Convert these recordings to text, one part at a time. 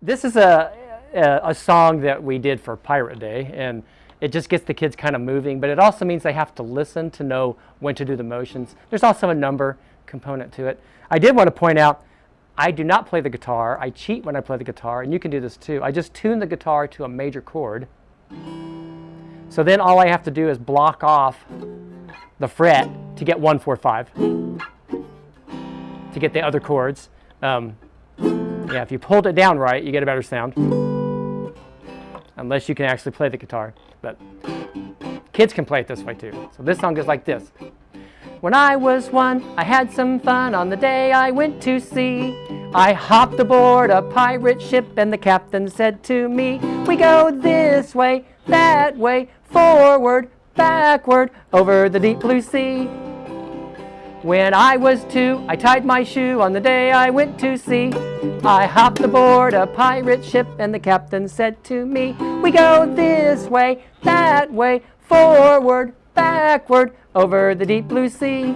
This is a, a, a song that we did for Pirate Day, and it just gets the kids kind of moving, but it also means they have to listen to know when to do the motions. There's also a number component to it. I did want to point out, I do not play the guitar. I cheat when I play the guitar, and you can do this too. I just tune the guitar to a major chord. So then all I have to do is block off the fret to get one, four, five, to get the other chords. Um, yeah, if you pulled it down right, you get a better sound. Unless you can actually play the guitar. But kids can play it this way too. So this song goes like this. When I was one, I had some fun on the day I went to sea. I hopped aboard a pirate ship and the captain said to me, We go this way, that way, forward, backward, over the deep blue sea. When I was two, I tied my shoe on the day I went to sea. I hopped aboard a pirate ship and the captain said to me, We go this way, that way, forward, backward, over the deep blue sea.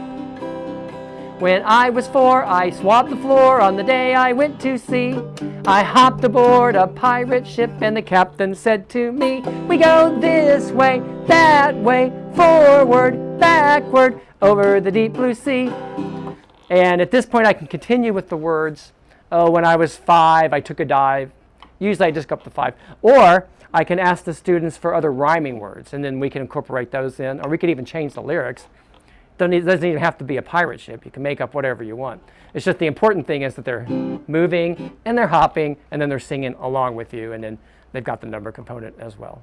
When I was four, I swabbed the floor on the day I went to sea. I hopped aboard a pirate ship and the captain said to me, We go this way, that way, forward, backward, over the deep blue sea. And at this point I can continue with the words, oh, when I was five, I took a dive. Usually I just go up to five. Or I can ask the students for other rhyming words, and then we can incorporate those in, or we could even change the lyrics. It doesn't even have to be a pirate ship. You can make up whatever you want. It's just the important thing is that they're moving, and they're hopping, and then they're singing along with you, and then they've got the number component as well.